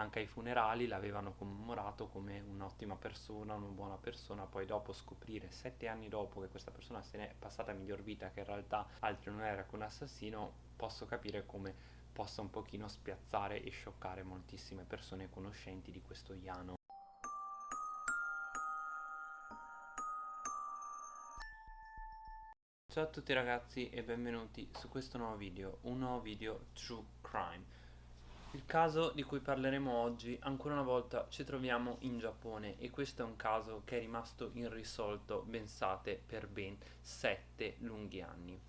anche ai funerali l'avevano commemorato come un'ottima persona, una buona persona, poi dopo scoprire sette anni dopo che questa persona se n'è passata a miglior vita, che in realtà altro non era che un assassino, posso capire come possa un pochino spiazzare e scioccare moltissime persone conoscenti di questo Iano. Ciao a tutti ragazzi e benvenuti su questo nuovo video, un nuovo video True Crime. Il caso di cui parleremo oggi, ancora una volta ci troviamo in Giappone e questo è un caso che è rimasto irrisolto, pensate, per ben 7 lunghi anni.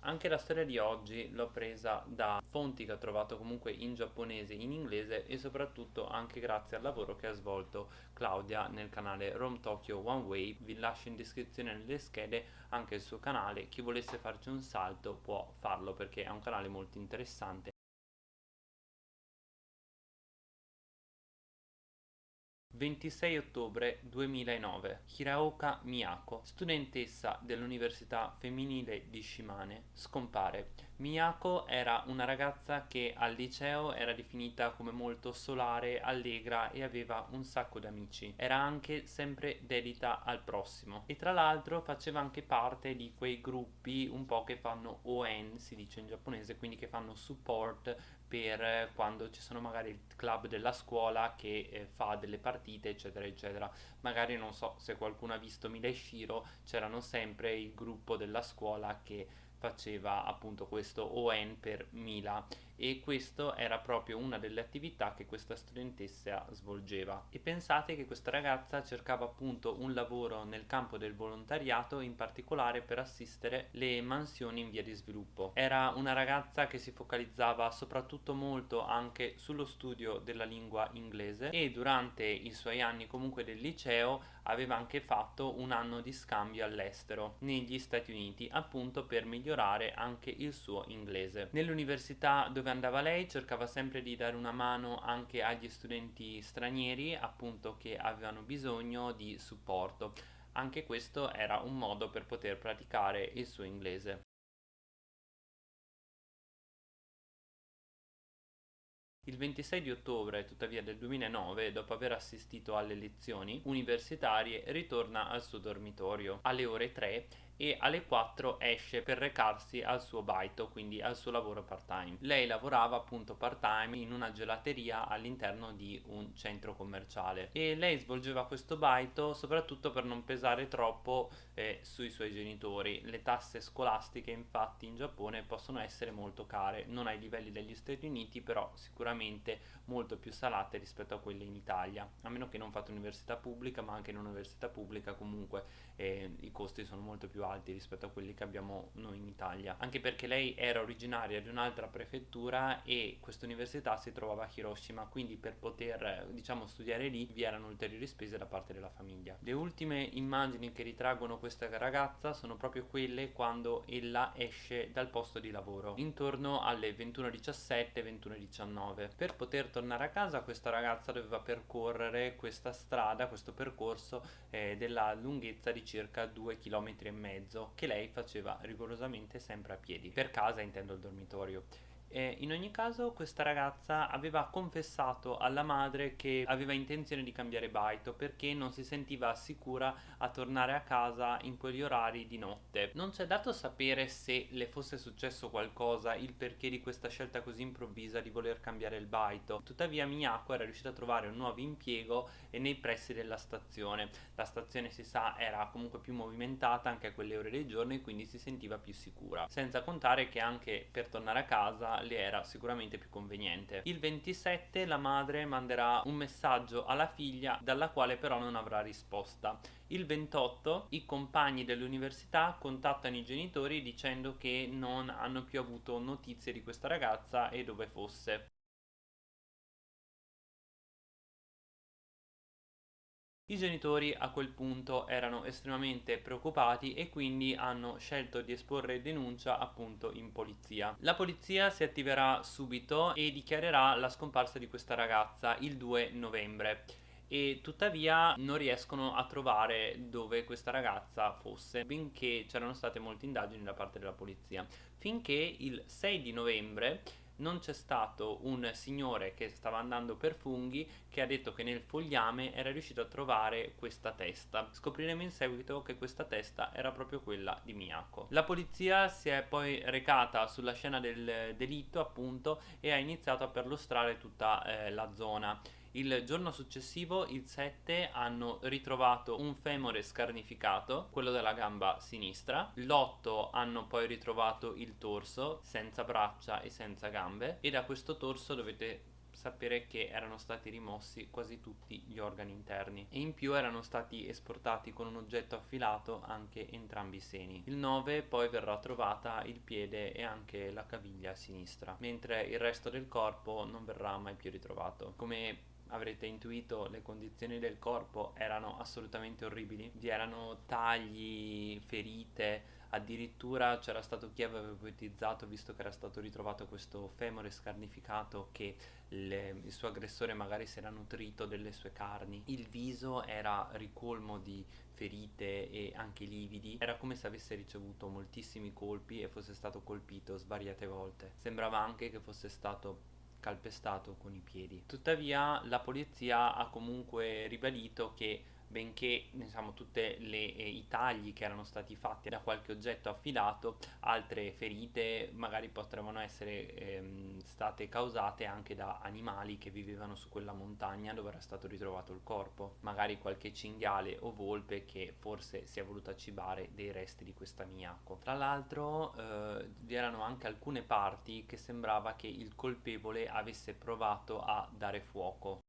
Anche la storia di oggi l'ho presa da fonti che ho trovato comunque in giapponese, in inglese e soprattutto anche grazie al lavoro che ha svolto Claudia nel canale Rome Tokyo One Way. Vi lascio in descrizione nelle schede anche il suo canale, chi volesse farci un salto può farlo perché è un canale molto interessante 26 ottobre 2009 Hiraoka Miyako, studentessa dell'Università Femminile di Shimane, scompare. Miyako era una ragazza che al liceo era definita come molto solare, allegra e aveva un sacco di amici. Era anche sempre dedita al prossimo e tra l'altro faceva anche parte di quei gruppi un po' che fanno ON, si dice in giapponese, quindi che fanno support per quando ci sono magari il club della scuola che eh, fa delle partite eccetera eccetera. Magari non so se qualcuno ha visto Mila Shiro c'erano sempre il gruppo della scuola che faceva appunto questo ON per Mila e questo era proprio una delle attività che questa studentessa svolgeva. E pensate che questa ragazza cercava appunto un lavoro nel campo del volontariato in particolare per assistere le mansioni in via di sviluppo. Era una ragazza che si focalizzava soprattutto molto anche sullo studio della lingua inglese e durante i suoi anni comunque del liceo aveva anche fatto un anno di scambio all'estero negli Stati Uniti appunto per migliorare anche il suo inglese. Nell'università dove andava lei cercava sempre di dare una mano anche agli studenti stranieri appunto che avevano bisogno di supporto. Anche questo era un modo per poter praticare il suo inglese. Il 26 di ottobre, tuttavia, del 2009, dopo aver assistito alle lezioni universitarie, ritorna al suo dormitorio. Alle ore 3 e alle 4 esce per recarsi al suo baito, quindi al suo lavoro part time. Lei lavorava appunto part time in una gelateria all'interno di un centro commerciale e lei svolgeva questo baito soprattutto per non pesare troppo eh, sui suoi genitori. Le tasse scolastiche infatti in Giappone possono essere molto care, non ai livelli degli Stati Uniti però sicuramente molto più salate rispetto a quelle in Italia, a meno che non fate università pubblica ma anche in università pubblica comunque eh, i costi sono molto più alti alti rispetto a quelli che abbiamo noi in Italia. Anche perché lei era originaria di un'altra prefettura e questa università si trovava a Hiroshima quindi per poter diciamo studiare lì vi erano ulteriori spese da parte della famiglia. Le ultime immagini che ritraggono questa ragazza sono proprio quelle quando ella esce dal posto di lavoro intorno alle 21.17 21.19 per poter tornare a casa questa ragazza doveva percorrere questa strada questo percorso eh, della lunghezza di circa 2 km e mezzo mezzo che lei faceva rigorosamente sempre a piedi, per casa intendo il dormitorio. E in ogni caso questa ragazza aveva confessato alla madre che aveva intenzione di cambiare baito perché non si sentiva sicura a tornare a casa in quegli orari di notte. Non c'è dato sapere se le fosse successo qualcosa, il perché di questa scelta così improvvisa di voler cambiare il baito. Tuttavia Miyako era riuscita a trovare un nuovo impiego nei pressi della stazione. La stazione si sa era comunque più movimentata anche a quelle ore del giorno e quindi si sentiva più sicura. Senza contare che anche per tornare a casa le era sicuramente più conveniente. Il 27 la madre manderà un messaggio alla figlia dalla quale però non avrà risposta. Il 28 i compagni dell'università contattano i genitori dicendo che non hanno più avuto notizie di questa ragazza e dove fosse. I genitori a quel punto erano estremamente preoccupati e quindi hanno scelto di esporre denuncia appunto in polizia. La polizia si attiverà subito e dichiarerà la scomparsa di questa ragazza il 2 novembre e tuttavia non riescono a trovare dove questa ragazza fosse, benché c'erano state molte indagini da parte della polizia, finché il 6 di novembre non c'è stato un signore che stava andando per funghi che ha detto che nel fogliame era riuscito a trovare questa testa. Scopriremo in seguito che questa testa era proprio quella di Miyako. La polizia si è poi recata sulla scena del delitto appunto e ha iniziato a perlustrare tutta eh, la zona. Il giorno successivo, il 7, hanno ritrovato un femore scarnificato, quello della gamba sinistra. L'8 hanno poi ritrovato il torso, senza braccia e senza gambe. E da questo torso dovete sapere che erano stati rimossi quasi tutti gli organi interni e in più erano stati esportati con un oggetto affilato anche entrambi i seni. Il 9 poi verrà trovata il piede e anche la caviglia sinistra, mentre il resto del corpo non verrà mai più ritrovato. Come avrete intuito le condizioni del corpo erano assolutamente orribili, vi erano tagli, ferite, addirittura c'era stato chi aveva ipotizzato, visto che era stato ritrovato questo femore scarnificato, che le, il suo aggressore magari si era nutrito delle sue carni. Il viso era ricolmo di ferite e anche lividi, era come se avesse ricevuto moltissimi colpi e fosse stato colpito svariate volte. Sembrava anche che fosse stato calpestato con i piedi. Tuttavia la polizia ha comunque ribadito che benché diciamo, tutti i tagli che erano stati fatti da qualche oggetto affilato, altre ferite magari potevano essere ehm, state causate anche da animali che vivevano su quella montagna dove era stato ritrovato il corpo, magari qualche cinghiale o volpe che forse si è voluta cibare dei resti di questa Miyako. Tra l'altro eh, vi erano anche alcune parti che sembrava che il colpevole avesse provato a dare fuoco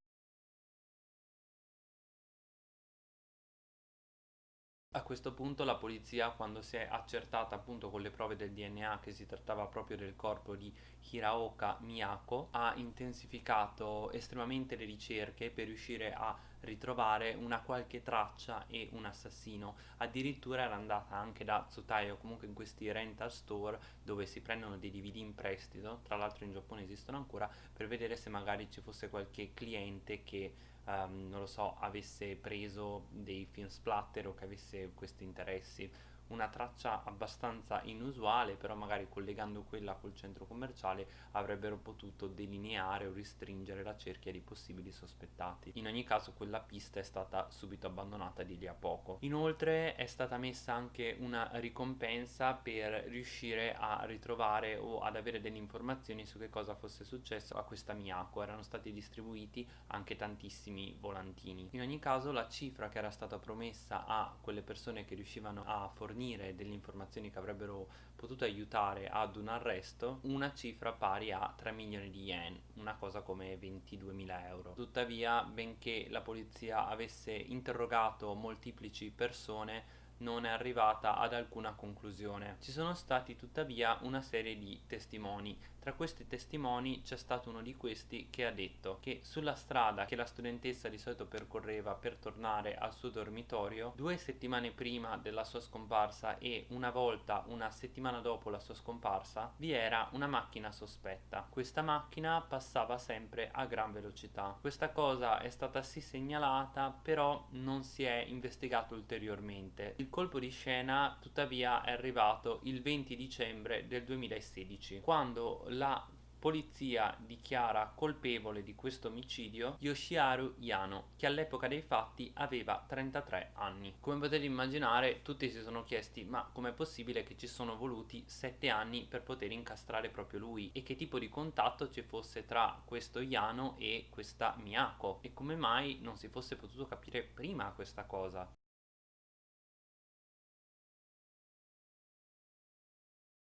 A questo punto la polizia, quando si è accertata appunto con le prove del DNA che si trattava proprio del corpo di Hiraoka Miyako, ha intensificato estremamente le ricerche per riuscire a ritrovare una qualche traccia e un assassino. Addirittura era andata anche da Tsutai o comunque in questi rental store dove si prendono dei DVD in prestito, tra l'altro in Giappone esistono ancora, per vedere se magari ci fosse qualche cliente che um, non lo so, avesse preso dei film splatter o che avesse questi interessi una traccia abbastanza inusuale, però magari collegando quella col centro commerciale avrebbero potuto delineare o restringere la cerchia di possibili sospettati. In ogni caso quella pista è stata subito abbandonata di lì a poco. Inoltre è stata messa anche una ricompensa per riuscire a ritrovare o ad avere delle informazioni su che cosa fosse successo a questa Miyako. Erano stati distribuiti anche tantissimi volantini. In ogni caso la cifra che era stata promessa a quelle persone che riuscivano a fornire fornire delle informazioni che avrebbero potuto aiutare ad un arresto una cifra pari a 3 milioni di yen, una cosa come 22 mila euro. Tuttavia, benché la polizia avesse interrogato molteplici persone, non è arrivata ad alcuna conclusione. Ci sono stati tuttavia una serie di testimoni. Tra questi testimoni c'è stato uno di questi che ha detto che sulla strada che la studentessa di solito percorreva per tornare al suo dormitorio, due settimane prima della sua scomparsa e una volta una settimana dopo la sua scomparsa, vi era una macchina sospetta. Questa macchina passava sempre a gran velocità. Questa cosa è stata sì segnalata, però non si è investigato ulteriormente. Il colpo di scena tuttavia è arrivato il 20 dicembre del 2016 quando la polizia dichiara colpevole di questo omicidio Yoshiharu Yano, che all'epoca dei fatti aveva 33 anni. Come potete immaginare, tutti si sono chiesti ma com'è possibile che ci sono voluti 7 anni per poter incastrare proprio lui e che tipo di contatto ci fosse tra questo Yano e questa Miyako e come mai non si fosse potuto capire prima questa cosa.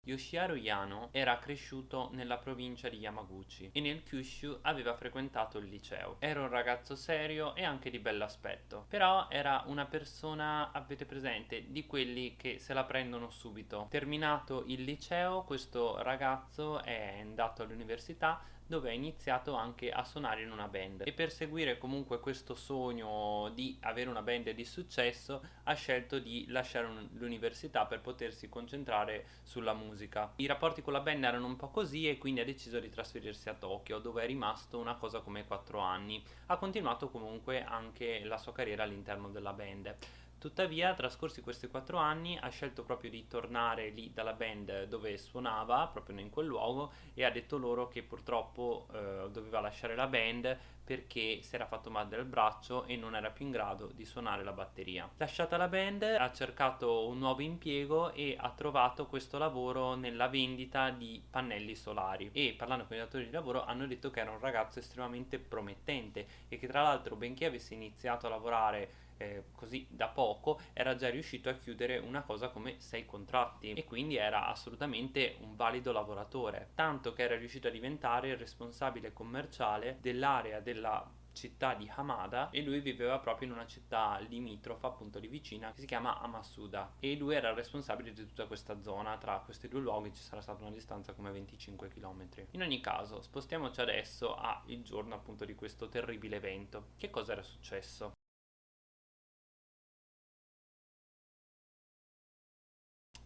Yoshiharu Yano era cresciuto nella provincia di Yamaguchi e nel Kyushu aveva frequentato il liceo. Era un ragazzo serio e anche di bell'aspetto, però era una persona, avete presente, di quelli che se la prendono subito. Terminato il liceo, questo ragazzo è andato all'università dove ha iniziato anche a suonare in una band e per seguire comunque questo sogno di avere una band di successo ha scelto di lasciare l'università per potersi concentrare sulla musica. I rapporti con la band erano un po' così e quindi ha deciso di trasferirsi a Tokyo dove è rimasto una cosa come 4 anni. Ha continuato comunque anche la sua carriera all'interno della band Tuttavia, trascorsi questi quattro anni, ha scelto proprio di tornare lì dalla band dove suonava, proprio in quel luogo, e ha detto loro che purtroppo eh, doveva lasciare la band perché si era fatto male del braccio e non era più in grado di suonare la batteria. Lasciata la band, ha cercato un nuovo impiego e ha trovato questo lavoro nella vendita di pannelli solari e parlando con i datori di lavoro hanno detto che era un ragazzo estremamente promettente e che tra l'altro benché avesse iniziato a lavorare eh, così da poco era già riuscito a chiudere una cosa come sei contratti. E quindi era assolutamente un valido lavoratore. Tanto che era riuscito a diventare il responsabile commerciale dell'area della città di Hamada e lui viveva proprio in una città limitrofa appunto lì vicina che si chiama Amasuda. E lui era il responsabile di tutta questa zona. Tra questi due luoghi ci sarà stata una distanza come 25 km in ogni caso spostiamoci adesso al giorno appunto di questo terribile evento. Che cosa era successo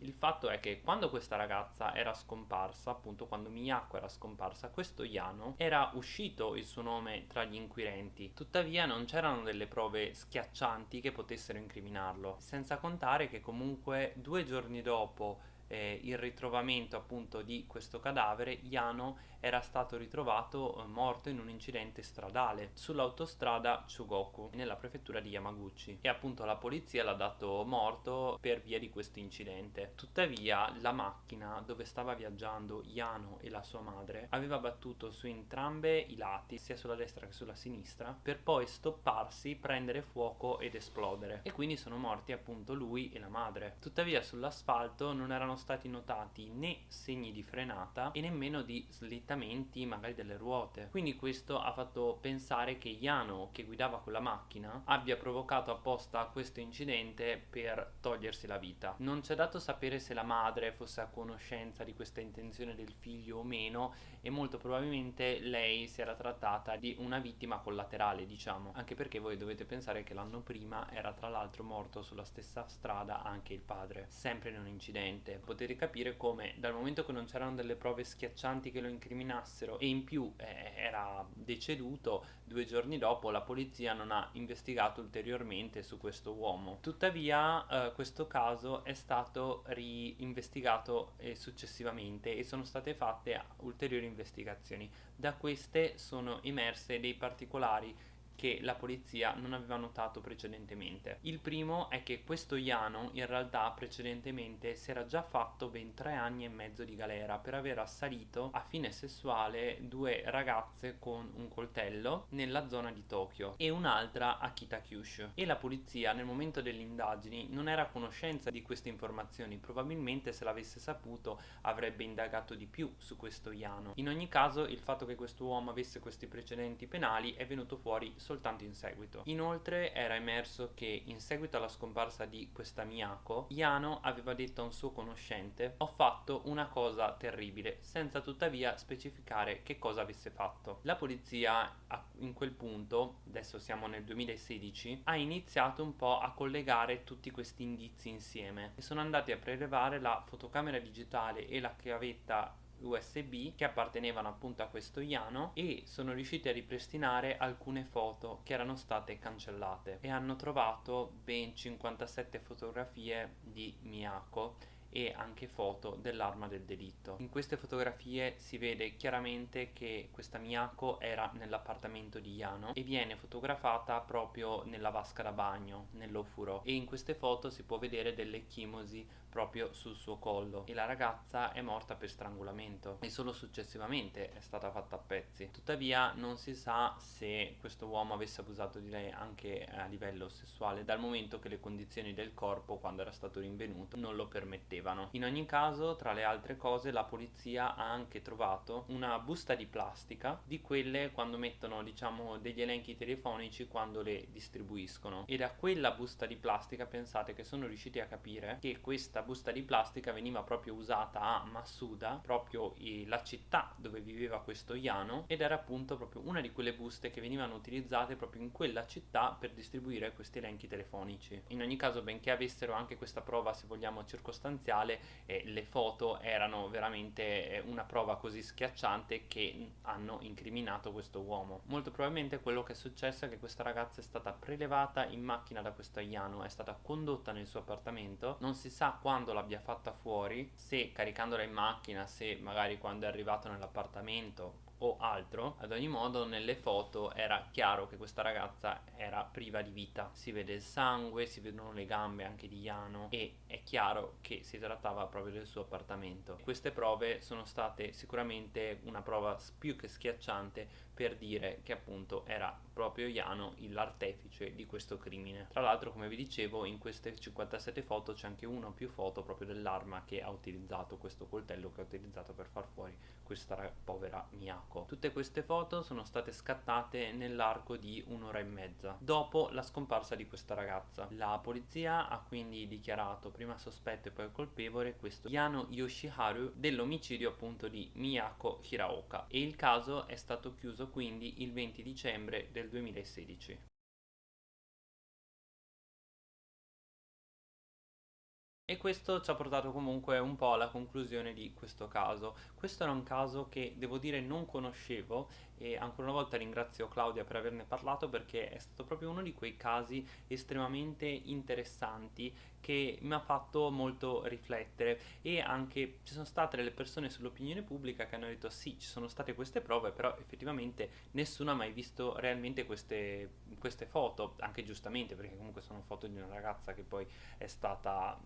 Il fatto è che quando questa ragazza era scomparsa, appunto quando Miyako era scomparsa, questo Yano era uscito il suo nome tra gli inquirenti. Tuttavia non c'erano delle prove schiaccianti che potessero incriminarlo, senza contare che comunque due giorni dopo eh, il ritrovamento appunto di questo cadavere, Yano era stato ritrovato eh, morto in un incidente stradale sull'autostrada Chugoku nella prefettura di Yamaguchi e appunto la polizia l'ha dato morto per via di questo incidente. Tuttavia la macchina dove stava viaggiando Yano e la sua madre aveva battuto su entrambe i lati, sia sulla destra che sulla sinistra, per poi stopparsi, prendere fuoco ed esplodere e quindi sono morti appunto lui e la madre. Tuttavia sull'asfalto non erano stati notati né segni di frenata e nemmeno di slittamenti magari delle ruote. Quindi questo ha fatto pensare che Yano che guidava quella macchina abbia provocato apposta questo incidente per togliersi la vita. Non c'è dato sapere se la madre fosse a conoscenza di questa intenzione del figlio o meno e molto probabilmente lei si era trattata di una vittima collaterale diciamo. Anche perché voi dovete pensare che l'anno prima era tra l'altro morto sulla stessa strada anche il padre sempre in un incidente potete capire come dal momento che non c'erano delle prove schiaccianti che lo incriminassero e in più eh, era deceduto due giorni dopo la polizia non ha investigato ulteriormente su questo uomo. Tuttavia eh, questo caso è stato reinvestigato eh, successivamente e sono state fatte ulteriori investigazioni. Da queste sono emerse dei particolari che la polizia non aveva notato precedentemente. Il primo è che questo Iano in realtà precedentemente si era già fatto ben tre anni e mezzo di galera per aver assalito a fine sessuale due ragazze con un coltello nella zona di Tokyo e un'altra a Kitakyushu. E la polizia nel momento delle indagini non era a conoscenza di queste informazioni. Probabilmente se l'avesse saputo avrebbe indagato di più su questo Iano. In ogni caso il fatto che questo uomo avesse questi precedenti penali è venuto fuori soltanto in seguito. Inoltre era emerso che in seguito alla scomparsa di questa Miyako, Yano aveva detto a un suo conoscente ho fatto una cosa terribile, senza tuttavia specificare che cosa avesse fatto. La polizia in quel punto, adesso siamo nel 2016, ha iniziato un po' a collegare tutti questi indizi insieme e sono andati a prelevare la fotocamera digitale e la chiavetta USB che appartenevano appunto a questo Iano e sono riusciti a ripristinare alcune foto che erano state cancellate e hanno trovato ben 57 fotografie di Miyako e anche foto dell'arma del delitto. In queste fotografie si vede chiaramente che questa Miyako era nell'appartamento di Yano e viene fotografata proprio nella vasca da bagno, nell'ofuro e in queste foto si può vedere delle chimosi proprio sul suo collo e la ragazza è morta per strangolamento e solo successivamente è stata fatta a pezzi. Tuttavia non si sa se questo uomo avesse abusato di lei anche a livello sessuale dal momento che le condizioni del corpo quando era stato rinvenuto non lo permettevano. In ogni caso tra le altre cose la polizia ha anche trovato una busta di plastica di quelle quando mettono diciamo degli elenchi telefonici quando le distribuiscono e da quella busta di plastica pensate che sono riusciti a capire che questa busta di plastica veniva proprio usata a Masuda, proprio la città dove viveva questo Yano ed era appunto proprio una di quelle buste che venivano utilizzate proprio in quella città per distribuire questi elenchi telefonici. In ogni caso benché avessero anche questa prova se vogliamo circostanziale eh, le foto erano veramente eh, una prova così schiacciante che hanno incriminato questo uomo. Molto probabilmente quello che è successo è che questa ragazza è stata prelevata in macchina da questo Ayano, è stata condotta nel suo appartamento, non si sa quando l'abbia fatta fuori, se caricandola in macchina, se magari quando è arrivato nell'appartamento o altro ad ogni modo nelle foto era chiaro che questa ragazza era priva di vita. Si vede il sangue si vedono le gambe anche di Iano e è chiaro che si trattava proprio del suo appartamento. Queste prove sono state sicuramente una prova più che schiacciante per dire che appunto era proprio Iano l'artefice di questo crimine. Tra l'altro come vi dicevo in queste 57 foto c'è anche una o più foto proprio dell'arma che ha utilizzato questo coltello che ha utilizzato per far fuori questa povera Miyako. Tutte queste foto sono state scattate nell'arco di un'ora e mezza dopo la scomparsa di questa ragazza. La polizia ha quindi dichiarato prima sospetto e poi colpevole questo Yano Yoshiharu dell'omicidio appunto di Miyako Hiraoka e il caso è stato chiuso quindi il 20 dicembre del 2016. E questo ci ha portato comunque un po' alla conclusione di questo caso. Questo era un caso che devo dire non conoscevo e ancora una volta ringrazio Claudia per averne parlato perché è stato proprio uno di quei casi estremamente interessanti che mi ha fatto molto riflettere e anche ci sono state delle persone sull'opinione pubblica che hanno detto sì ci sono state queste prove però effettivamente nessuno ha mai visto realmente queste, queste foto anche giustamente perché comunque sono foto di una ragazza che poi è stata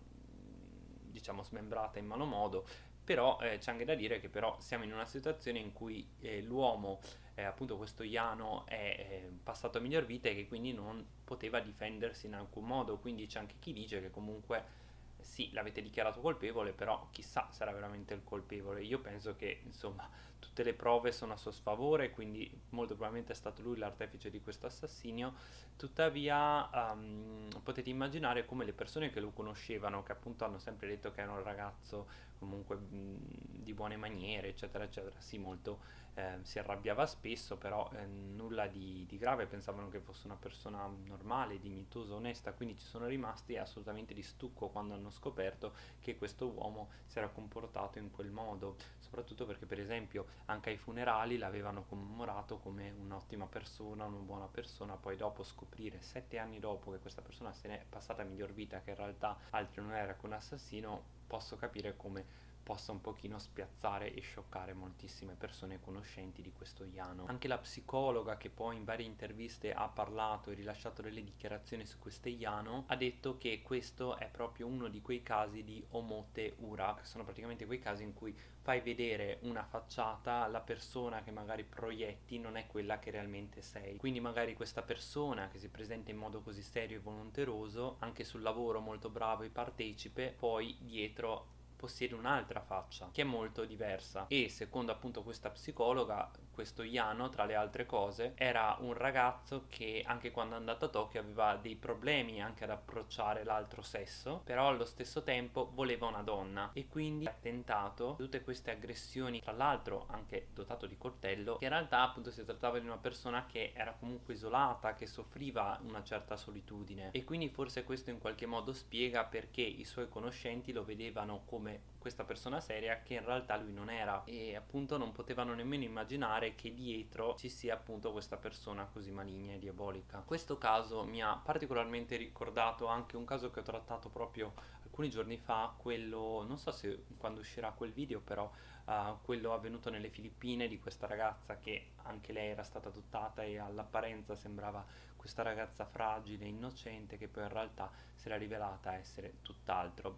diciamo smembrata in malo modo però eh, c'è anche da dire che però siamo in una situazione in cui eh, l'uomo eh, appunto questo Iano è passato a miglior vita e che quindi non poteva difendersi in alcun modo quindi c'è anche chi dice che comunque sì, l'avete dichiarato colpevole, però chissà era veramente il colpevole. Io penso che, insomma, tutte le prove sono a suo sfavore, quindi molto probabilmente è stato lui l'artefice di questo assassinio. Tuttavia, um, potete immaginare come le persone che lo conoscevano, che appunto hanno sempre detto che era un ragazzo comunque mh, di buone maniere, eccetera, eccetera, sì, molto eh, si arrabbiava spesso, però eh, nulla di, di, grave, pensavano che fosse una persona normale, dignitosa, onesta, quindi ci sono rimasti assolutamente di stucco quando hanno scoperto che questo uomo si era comportato in quel modo, soprattutto perché per esempio anche ai funerali l'avevano commemorato come un'ottima persona, una buona persona, poi dopo scoprire sette anni dopo che questa persona se n'è passata a miglior vita, che in realtà altro non era che un assassino, posso capire come possa un pochino spiazzare e scioccare moltissime persone conoscenti di questo Iano. Anche la psicologa che poi in varie interviste ha parlato e rilasciato delle dichiarazioni su questo Iano ha detto che questo è proprio uno di quei casi di omote ura, che sono praticamente quei casi in cui fai vedere una facciata, la persona che magari proietti non è quella che realmente sei. Quindi magari questa persona che si presenta in modo così serio e volonteroso, anche sul lavoro molto bravo e partecipe, poi dietro possiede un'altra faccia che è molto diversa. E secondo appunto questa psicologa questo Yano tra le altre cose era un ragazzo che anche quando è andato a Tokyo aveva dei problemi anche ad approcciare l'altro sesso però allo stesso tempo voleva una donna. E quindi ha tentato tutte queste aggressioni tra l'altro anche dotato di coltello che in realtà appunto si trattava di una persona che era comunque isolata che soffriva una certa solitudine. E quindi forse questo in qualche modo spiega perché i suoi conoscenti lo vedevano come questa persona seria che in realtà lui non era. E appunto non potevano nemmeno immaginare che dietro ci sia appunto questa persona così maligna e diabolica. Questo caso mi ha particolarmente ricordato anche un caso che ho trattato proprio alcuni giorni fa, quello, non so se quando uscirà quel video però uh, quello avvenuto nelle Filippine di questa ragazza che anche lei era stata adottata e all'apparenza sembrava questa ragazza fragile, innocente che poi in realtà si era rivelata essere tutt'altro.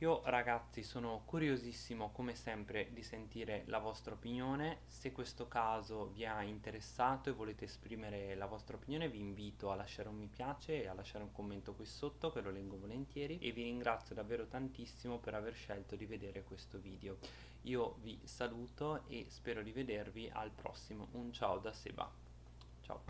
Io ragazzi sono curiosissimo come sempre di sentire la vostra opinione, se questo caso vi ha interessato e volete esprimere la vostra opinione vi invito a lasciare un mi piace e a lasciare un commento qui sotto che lo leggo volentieri e vi ringrazio davvero tantissimo per aver scelto di vedere questo video. Io vi saluto e spero di vedervi al prossimo, un ciao da Seba, ciao!